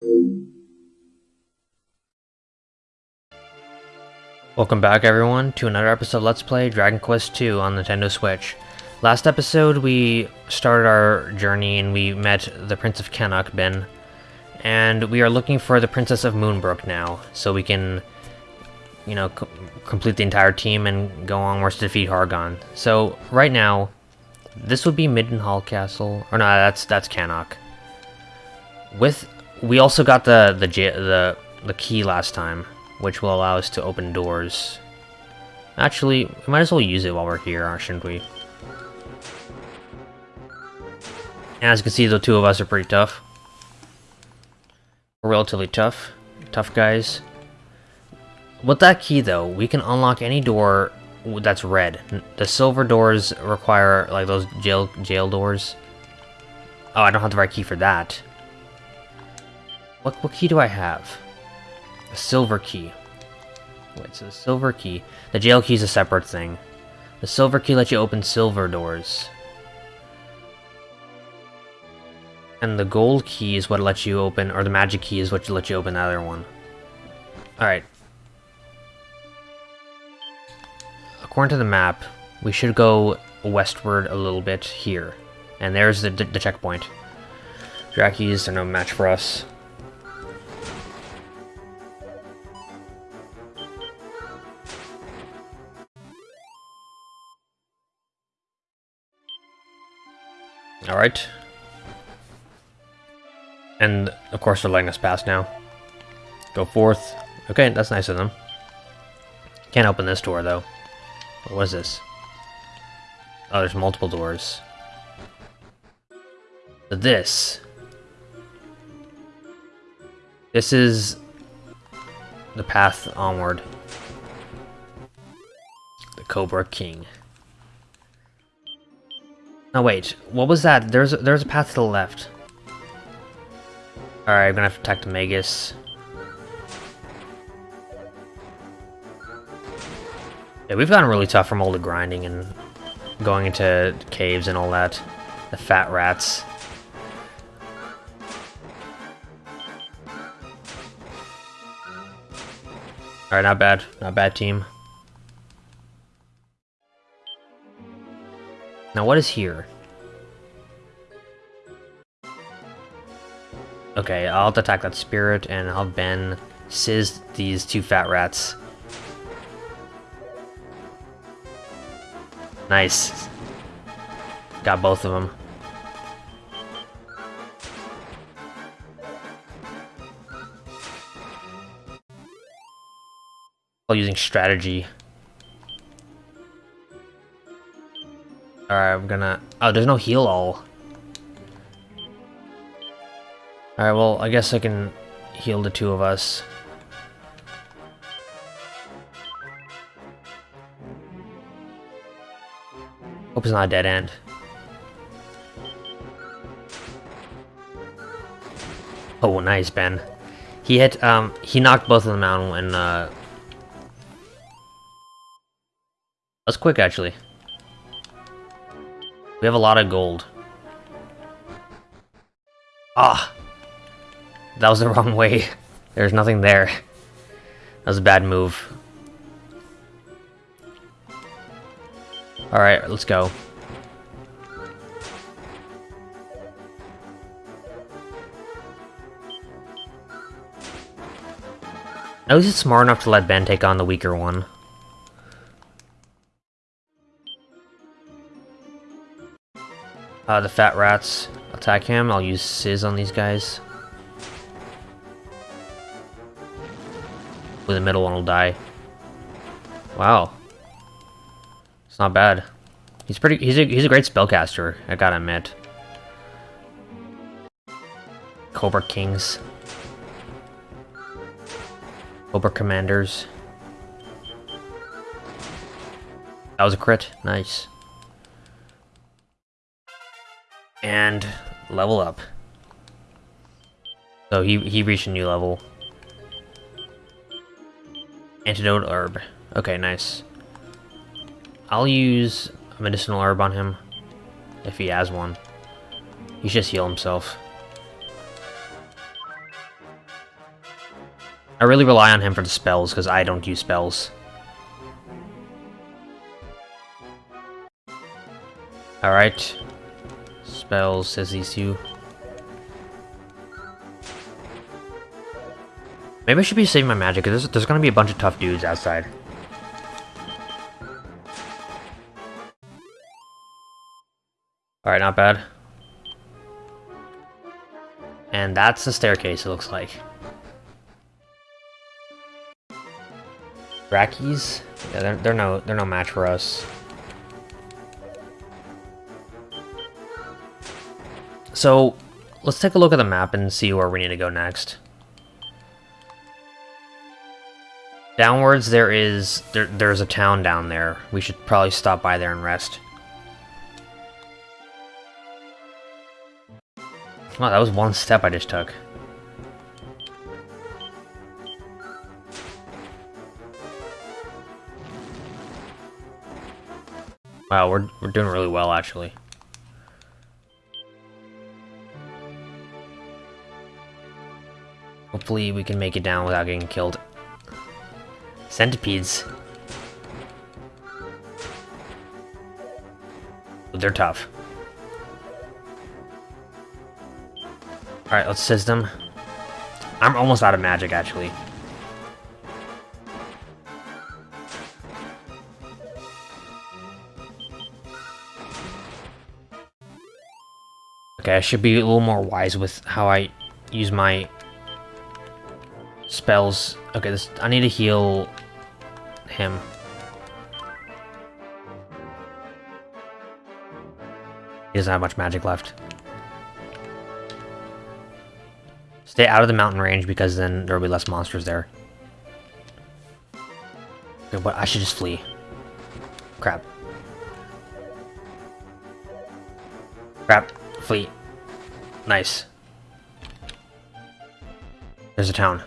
Welcome back everyone to another episode of Let's Play Dragon Quest II on Nintendo Switch. Last episode we started our journey and we met the Prince of Cannock, Ben. And we are looking for the Princess of Moonbrook now, so we can, you know, complete the entire team and go onwards to defeat Hargon. So, right now, this would be Midenhall Castle, or no, that's that's Cannock. With, we also got the, the, the, the key last time, which will allow us to open doors. Actually, we might as well use it while we're here, shouldn't we? And as you can see, the two of us are pretty tough. We're relatively tough. Tough guys. With that key, though, we can unlock any door that's red. The silver doors require, like, those jail jail doors. Oh, I don't have the right key for that. What, what key do I have? A silver key. Wait, so the silver key. The jail key is a separate thing. The silver key lets you open silver doors. And the gold key is what lets you open, or the magic key is what lets you open the other one. Alright. According to the map, we should go westward a little bit here. And there's the, the checkpoint. Drackies are no match for us. Alright, and, of course, they're letting us pass now. Go forth. Okay, that's nice of them. Can't open this door, though. What was this? Oh, there's multiple doors. this. This is the path onward. The Cobra King. Wait, what was that? There's there's a path to the left. Alright, I'm gonna have to attack the Magus. Yeah, we've gotten really tough from all the grinding and going into caves and all that. The fat rats. Alright, not bad. Not bad team. Now what is here? Okay, I'll attack that spirit, and I'll Ben sizz these two fat rats. Nice. Got both of them. While using strategy. Alright, I'm gonna... Oh, there's no heal all. Alright, well, I guess I can heal the two of us. Hope it's not a dead end. Oh, nice, Ben. He hit, um, he knocked both of them out and, uh... That's quick, actually. Have a lot of gold. Ah! That was the wrong way. There's nothing there. That was a bad move. Alright, let's go. At least it's smart enough to let Ben take on the weaker one. Uh, the fat rats attack him. I'll use Sizz on these guys. With the middle one will die. Wow. It's not bad. He's pretty he's a he's a great spellcaster, I gotta admit. Cobra Kings. Cobra Commanders. That was a crit. Nice. And level up. So he he reached a new level. Antidote herb. Okay, nice. I'll use a medicinal herb on him. If he has one. He should just heal himself. I really rely on him for the spells, because I don't use spells. Alright. Spells, says these two. Maybe I should be saving my magic, because there's, there's gonna be a bunch of tough dudes outside. Alright, not bad. And that's the staircase, it looks like. Drackies? Yeah, they're, they're no they're no match for us. So, let's take a look at the map and see where we need to go next. Downwards, there is there, there's a town down there. We should probably stop by there and rest. Wow, that was one step I just took. Wow, we're, we're doing really well, actually. Hopefully we can make it down without getting killed. Centipedes. They're tough. Alright, let's system. I'm almost out of magic, actually. Okay, I should be a little more wise with how I use my spells. Okay, this I need to heal him. He doesn't have much magic left. Stay out of the mountain range because then there will be less monsters there. Okay, but I should just flee. Crap. Crap. Flee. Nice. There's a town.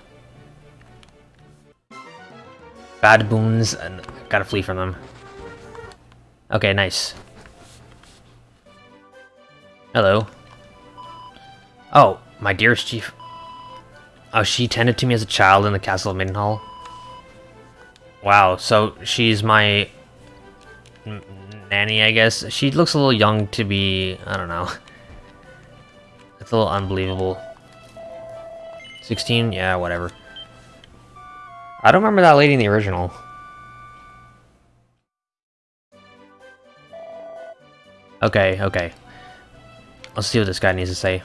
Baboons, and gotta flee from them. Okay, nice. Hello. Oh, my dearest chief. Oh, she tended to me as a child in the castle of Midenhall. Wow, so she's my nanny, I guess. She looks a little young to be, I don't know. It's a little unbelievable. 16? Yeah, whatever. I don't remember that lady in the original. Okay, okay. Let's see what this guy needs to say.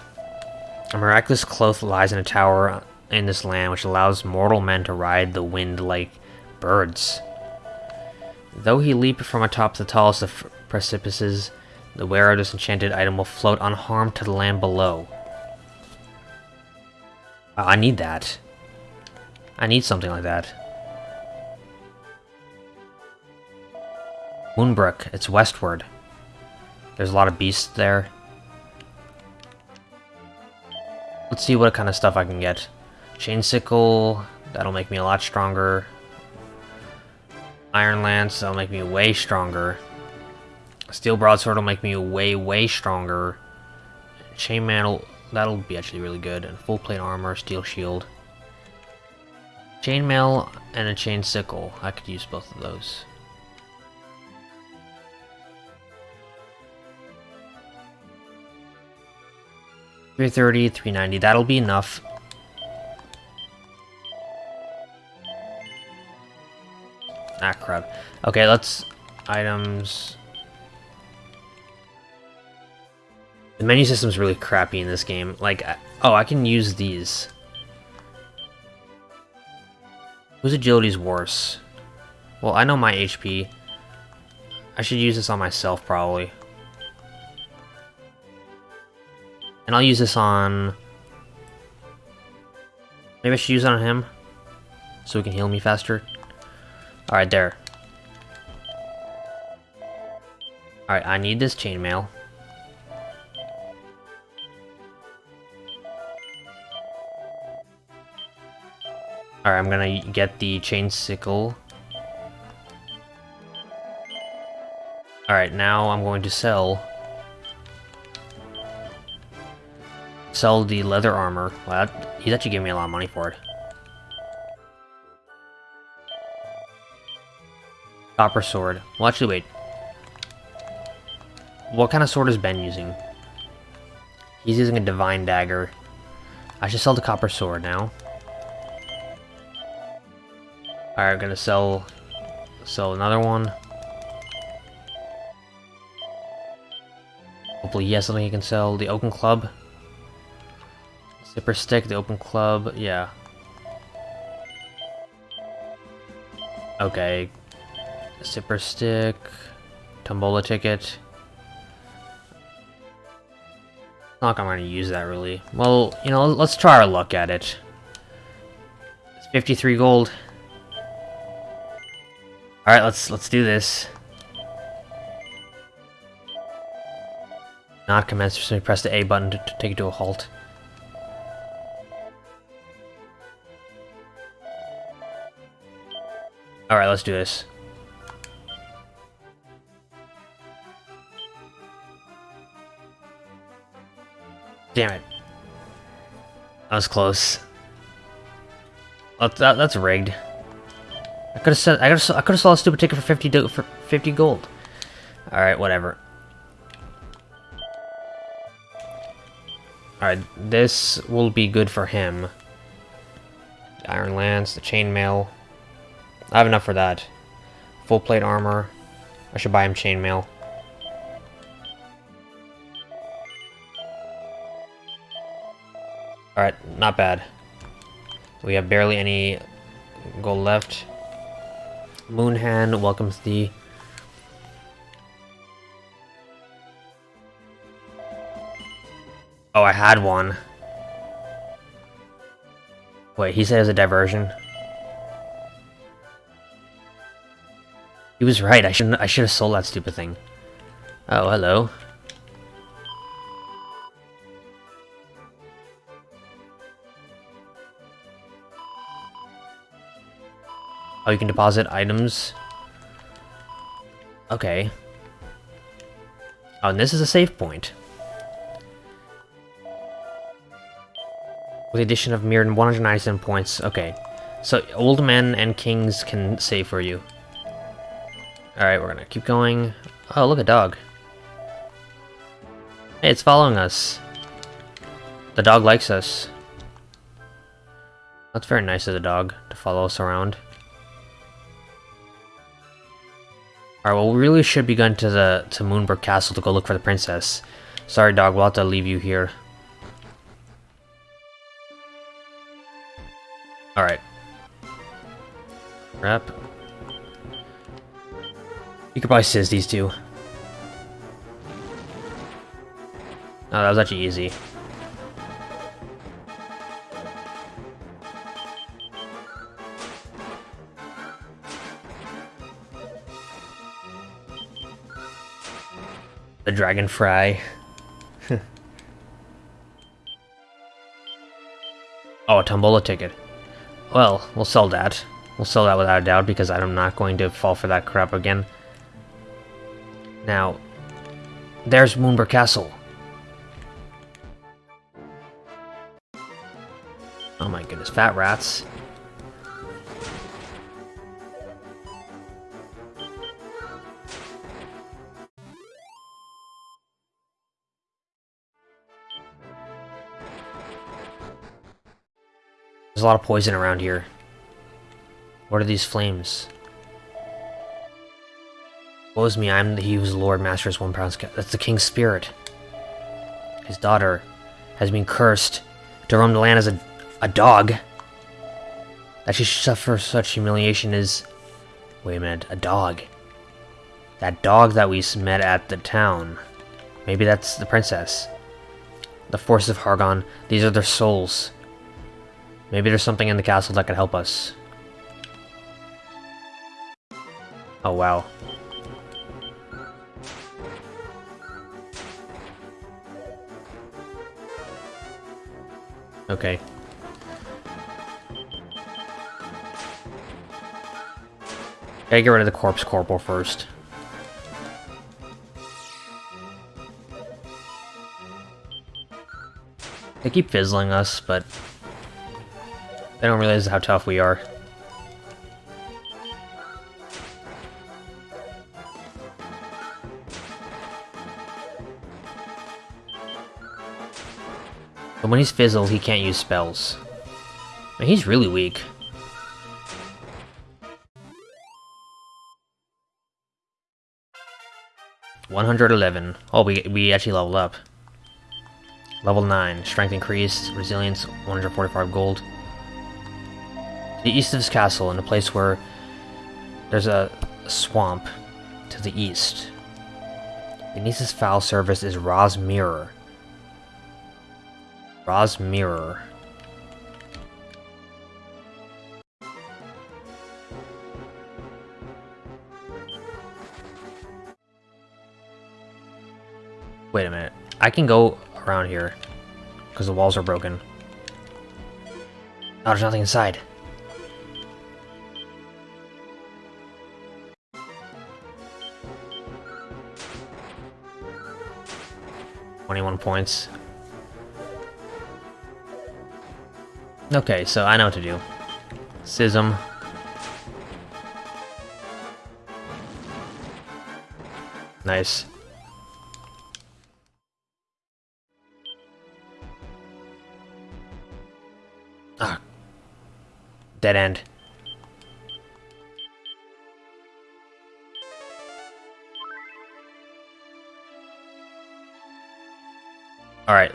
A miraculous cloth lies in a tower in this land which allows mortal men to ride the wind like birds. Though he leap from atop the tallest of precipices, the wearer of this enchanted item will float unharmed to the land below. I need that. I need something like that. Moonbrook, it's westward. There's a lot of beasts there. Let's see what kind of stuff I can get. Chain Sickle, that'll make me a lot stronger. Iron Lance, that'll make me way stronger. Steel Broadsword will make me way, way stronger. Chainmail, that'll be actually really good. And full plate armor, Steel Shield. Chainmail and a Chain Sickle, I could use both of those. Three thirty, three ninety. That'll be enough. Ah, crap. Okay, let's... Items... The menu system's really crappy in this game. Like, oh, I can use these. Whose agility's worse? Well, I know my HP. I should use this on myself, probably. And I'll use this on... Maybe I should use it on him? So he can heal me faster? Alright, there. Alright, I need this chainmail. Alright, I'm gonna get the chain sickle. Alright, now I'm going to sell... Sell the leather armor. Well, that, he's actually giving me a lot of money for it. Copper sword. Well, actually, wait. What kind of sword is Ben using? He's using a divine dagger. I should sell the copper sword now. Alright, I'm gonna sell sell another one. Hopefully yes, has something he can sell. The oaken club. Zipper stick, the open club, yeah. Okay. Zipper stick, tombola ticket. Not I'm gonna use that really. Well, you know, let's try our luck at it. It's 53 gold. Alright, let's let's do this. Not commence, so press the A button to, to take it to a halt. Alright, let's do this. Damn it. That was close. Oh, that, that's rigged. I could have said I could I could have sold a stupid ticket for fifty for fifty gold. All right, whatever. All right, this will be good for him. Iron Lance, the chainmail. I have enough for that. Full plate armor. I should buy him chainmail. Alright, not bad. We have barely any gold left. Moonahan welcomes the... Oh, I had one. Wait, he said it was a diversion. He was right, I shouldn't I should have sold that stupid thing. Oh, hello. Oh, you can deposit items. Okay. Oh, and this is a save point. With the addition of mere 197 points. Okay. So, old men and kings can save for you. Alright, we're gonna keep going. Oh, look, a dog. Hey, it's following us. The dog likes us. That's very nice of the dog to follow us around. Alright, well, we really should be going to the to Moonbrook Castle to go look for the princess. Sorry, dog, we'll have to leave you here. Alright. Wrap. You could probably sizz these two. Oh, that was actually easy. The dragonfly. oh, a tombola ticket. Well, we'll sell that. We'll sell that without a doubt because I'm not going to fall for that crap again. Now, there's Moonbrook Castle. Oh my goodness, fat rats. A lot of poison around here. What are these flames? Woes me, I am the he whose lord masters one pound That's the king's spirit. His daughter has been cursed to roam the land as a, a dog. That she should suffer such humiliation is... Wait a minute, a dog. That dog that we met at the town. Maybe that's the princess. The forces of Hargon, these are their souls. Maybe there's something in the castle that could help us. Oh wow. Okay. Gotta get rid of the corpse corporal first. They keep fizzling us, but they don't realize how tough we are. But when he's fizzled, he can't use spells. Man, he's really weak. One hundred eleven. Oh, we we actually leveled up. Level nine, strength increased, resilience one hundred forty-five gold. The east of his castle, in a place where there's a swamp to the east. Beneath his foul service is Ra's Mirror. Ra's Mirror. Wait a minute. I can go around here. Because the walls are broken. Oh, there's nothing inside. Twenty-one points. Okay, so I know what to do. Schism. Nice. Ah. Dead end.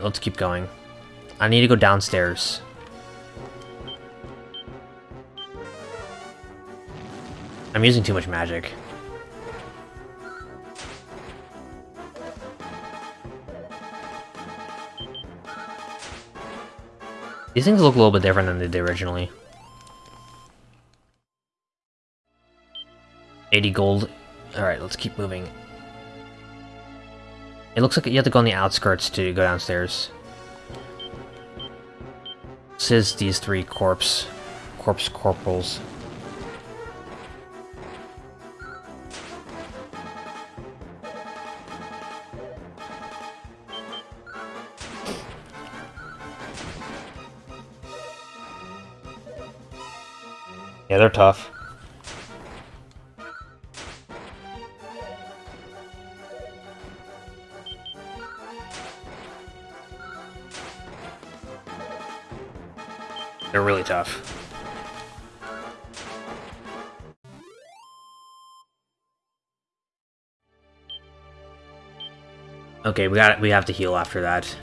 Let's keep going. I need to go downstairs. I'm using too much magic. These things look a little bit different than they did originally. 80 gold. Alright, let's keep moving. It looks like you have to go on the outskirts to go downstairs. This is these three corpse... corpse corporals. Yeah, they're tough. Tough. Okay, we got we have to heal after that.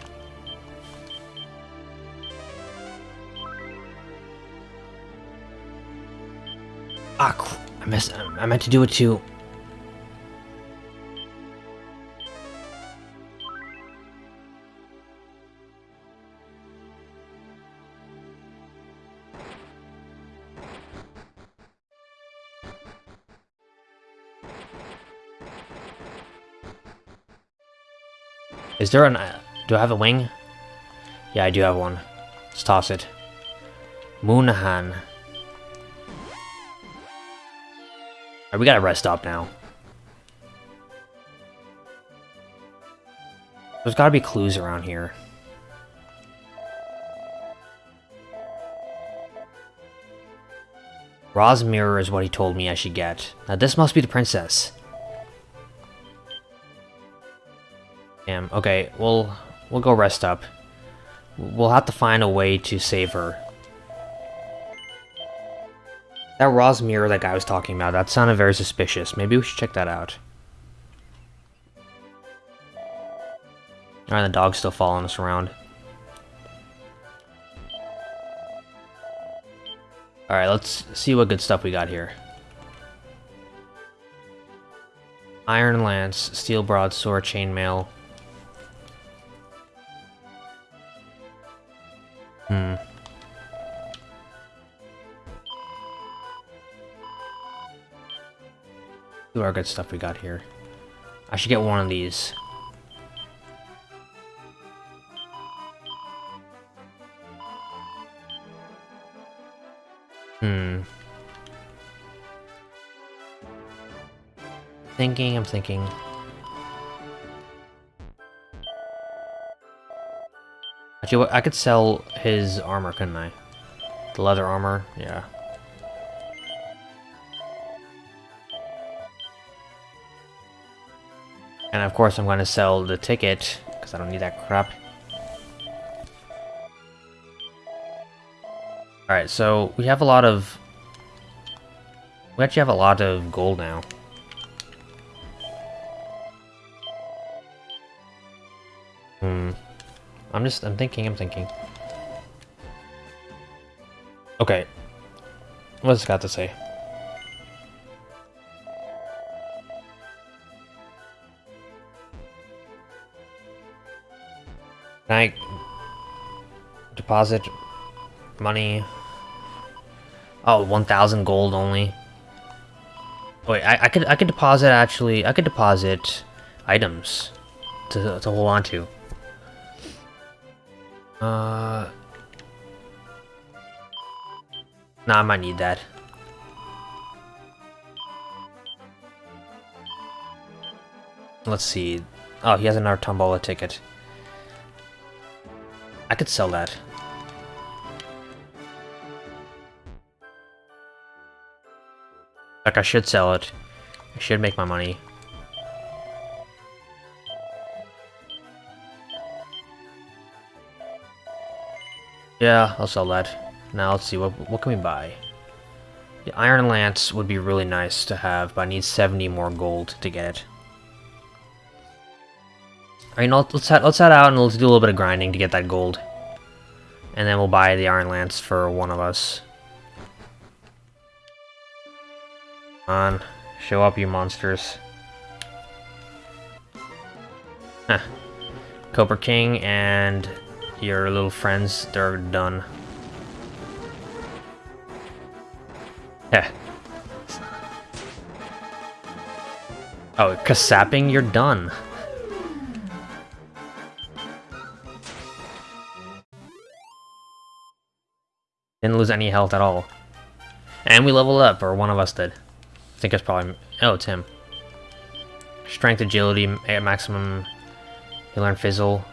Ah, I missed. I meant to do it too. Is there an... Uh, do I have a wing? Yeah, I do have one. Let's toss it. Moonahan. Right, we gotta rest up now. There's gotta be clues around here. Ra's mirror is what he told me I should get. Now this must be the princess. Okay, we'll, we'll go rest up. We'll have to find a way to save her. That Ra's mirror that guy was talking about, that sounded very suspicious. Maybe we should check that out. Alright, the dog's still following us around. Alright, let's see what good stuff we got here. Iron Lance, Steel Broadsword, Chainmail. Hmm. See our good stuff we got here. I should get one of these. Hmm. Thinking, I'm thinking. Actually, I could sell his armor, couldn't I? The leather armor, yeah. And of course I'm going to sell the ticket, because I don't need that crap. Alright, so we have a lot of... We actually have a lot of gold now. Hmm. I'm just, I'm thinking, I'm thinking. Okay. What's this got to say? Can I deposit money? Oh, 1,000 gold only. Wait, I, I could I could deposit actually I could deposit items to to hold on to. Uh, nah, I might need that. Let's see. Oh, he has another Tombola ticket. I could sell that. Like, I should sell it. I should make my money. Yeah, I'll sell that. Now let's see, what, what can we buy? The Iron Lance would be really nice to have, but I need 70 more gold to get it. Alright, let's head, let's head out and let's do a little bit of grinding to get that gold. And then we'll buy the Iron Lance for one of us. Come on, show up you monsters. Huh. Cobra King and your little friends, they're done. Yeah. Oh, Kasapping, you're done. Didn't lose any health at all. And we leveled up, or one of us did. I think it's probably... Oh, it's him. Strength, agility, maximum... You learn Fizzle.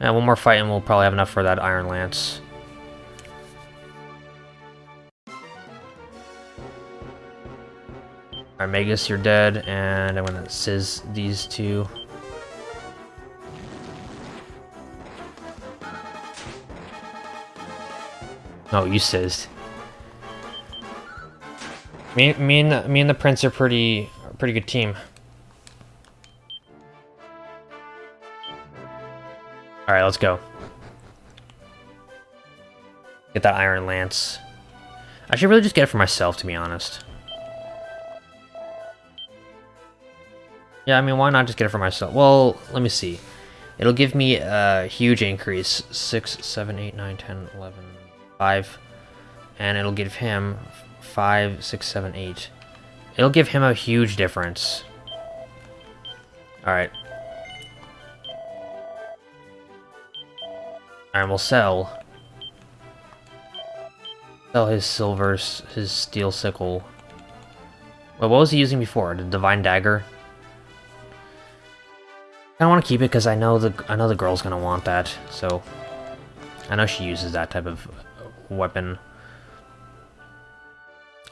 Yeah, one more fight and we'll probably have enough for that Iron Lance. Alright, Magus, you're dead, and I'm gonna sizz these two. Oh, you sizzed. Me, me and me and the prince are pretty, pretty good team. All right, let's go. Get that iron lance. I should really just get it for myself, to be honest. Yeah, I mean, why not just get it for myself? Well, let me see. It'll give me a huge increase. 6, 7, 8, 9, 10, 11, 5. And it'll give him five, six, seven, eight. It'll give him a huge difference. Alright. Alright, we'll sell. Sell his silver, his steel sickle. What was he using before? The divine dagger? I want to keep it because I know the I know the girl's gonna want that. So I know she uses that type of uh, weapon.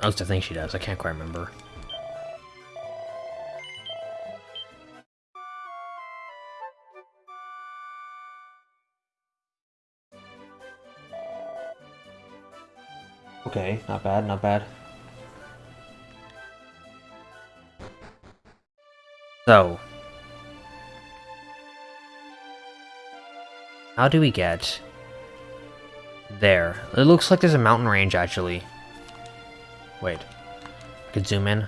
At least I think she does. I can't quite remember. Okay, not bad, not bad. So. How do we get there? It looks like there's a mountain range, actually. Wait. I could zoom in.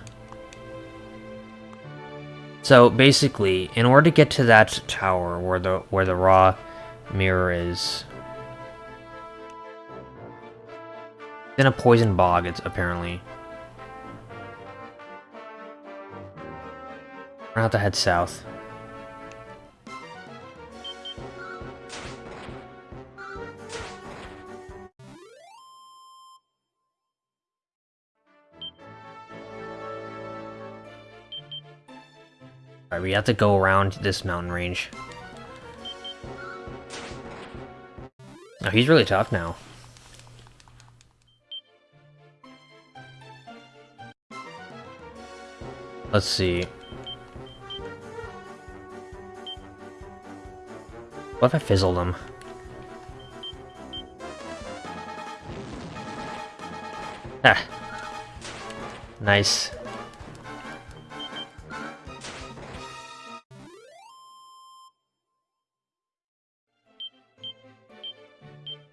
So basically, in order to get to that tower where the where the Ra mirror is, in a poison bog. It's apparently. We're gonna have to head south. Alright, we have to go around this mountain range. Oh, he's really tough now. Let's see. What if I fizzled him? Ah. Nice.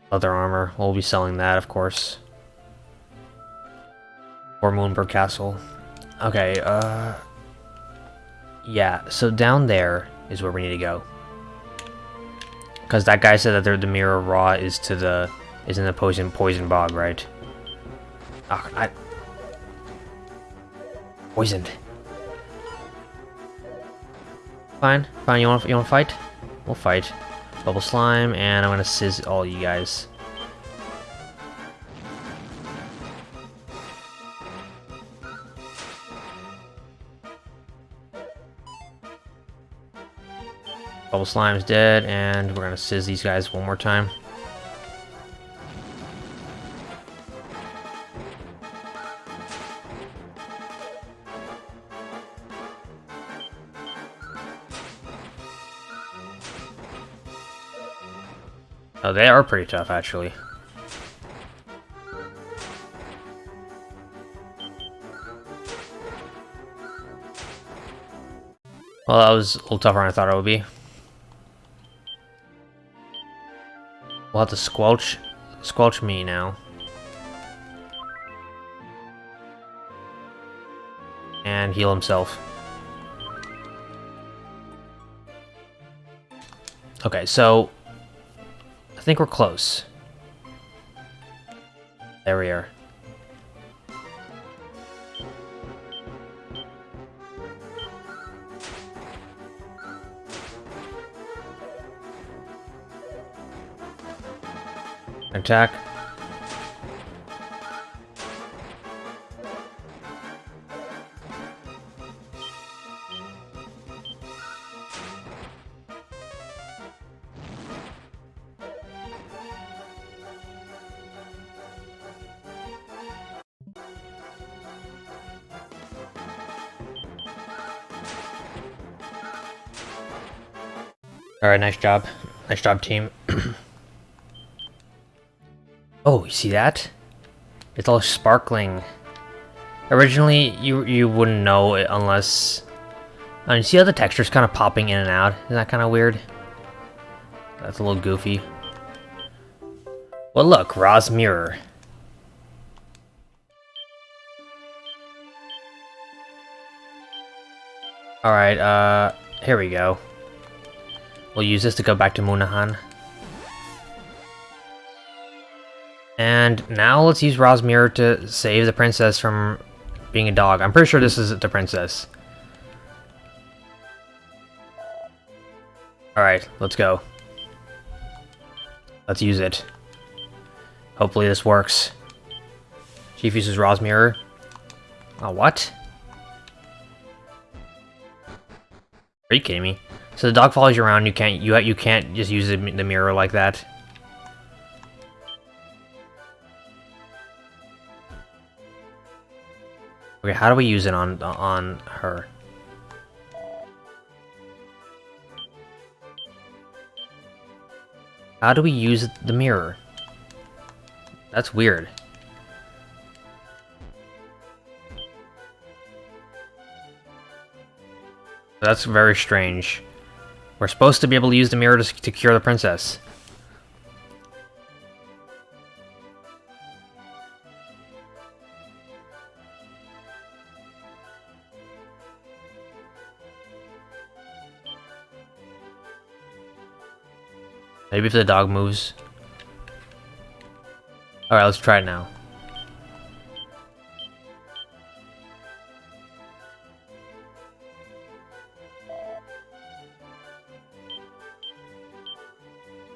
Leather armor. We'll be selling that, of course. Or Moonbrook Castle. Okay, uh... Yeah, so down there is where we need to go. Because that guy said that the mirror raw is to the... is in the poison poison bog, right? Oh, I... Poisoned. Fine, fine, you want you want to fight? We'll fight. Bubble Slime, and I'm gonna sizz all you guys. Bubble Slime's dead, and we're gonna sizz these guys one more time. Oh, they are pretty tough, actually. Well, that was a little tougher than I thought it would be. We'll have to squelch, squelch me now. And heal himself. Okay, so I think we're close. There we are. Attack. Alright, nice job. Nice job, team. oh, you see that? It's all sparkling. Originally, you you wouldn't know it unless... I mean, see how the texture's kind of popping in and out? Isn't that kind of weird? That's a little goofy. Well, look, Ra's Mirror. Alright, uh, here we go. We'll use this to go back to Moonahan. And now let's use Ra's Mirror to save the princess from being a dog. I'm pretty sure this is the princess. Alright, let's go. Let's use it. Hopefully this works. Chief uses Ra's Mirror. Oh, what? Are you kidding me? So the dog follows you around. You can't you you can't just use the mirror like that. Okay, how do we use it on on her? How do we use the mirror? That's weird. That's very strange. We're supposed to be able to use the mirror to, to cure the princess. Maybe if the dog moves. Alright, let's try it now.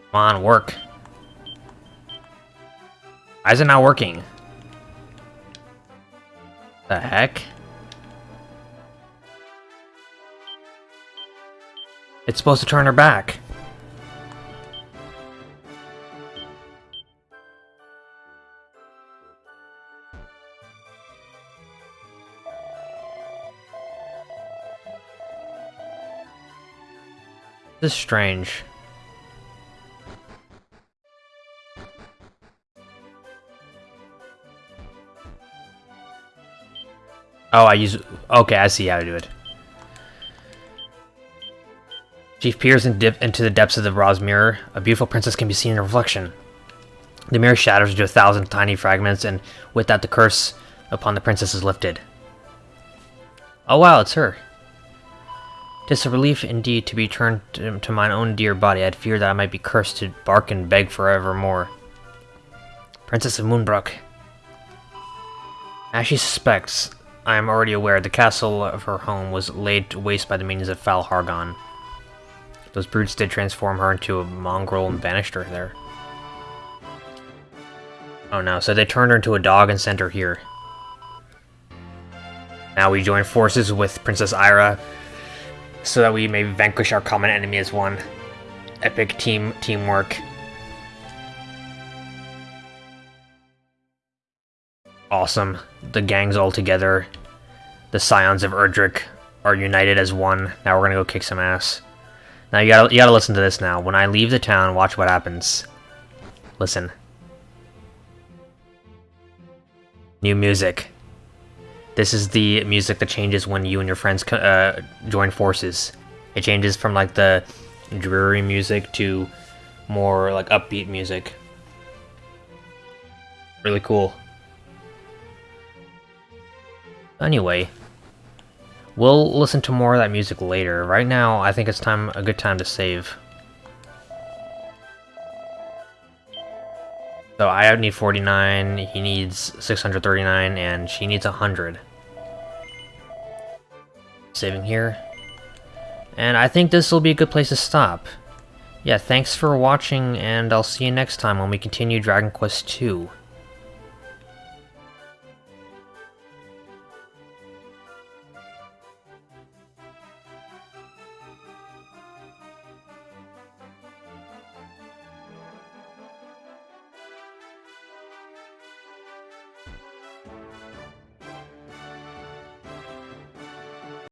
Come on, work. Why is it not working? The heck? It's supposed to turn her back. This is strange. Oh, I use... Okay, I see how to do it. Chief peers dip into the depths of the bronze mirror. A beautiful princess can be seen in her reflection. The mirror shatters into a thousand tiny fragments, and with that the curse upon the princess is lifted. Oh wow, it's her. Tis a relief indeed to be turned to, mine own dear body. I had feared that I might be cursed to bark and beg forevermore. Princess of Moonbrook. As she suspects, I am already aware the castle of her home was laid waste by the minions of Fal Hargon. Those brutes did transform her into a mongrel and banished her there. Oh no, so they turned her into a dog and sent her here. Now we join forces with Princess Aira, so that we may vanquish our common enemy as one. Epic team teamwork. Awesome. The gang's all together. The Scions of Erdrick are united as one. Now we're gonna go kick some ass. Now you gotta, you gotta listen to this now. When I leave the town, watch what happens. Listen. New music. This is the music that changes when you and your friends uh, join forces. It changes from like the dreary music to more like upbeat music. Really cool. Anyway, we'll listen to more of that music later. Right now, I think it's time a good time to save. So I need 49, he needs 639, and she needs 100. Saving here. And I think this will be a good place to stop. Yeah, thanks for watching, and I'll see you next time when we continue Dragon Quest II.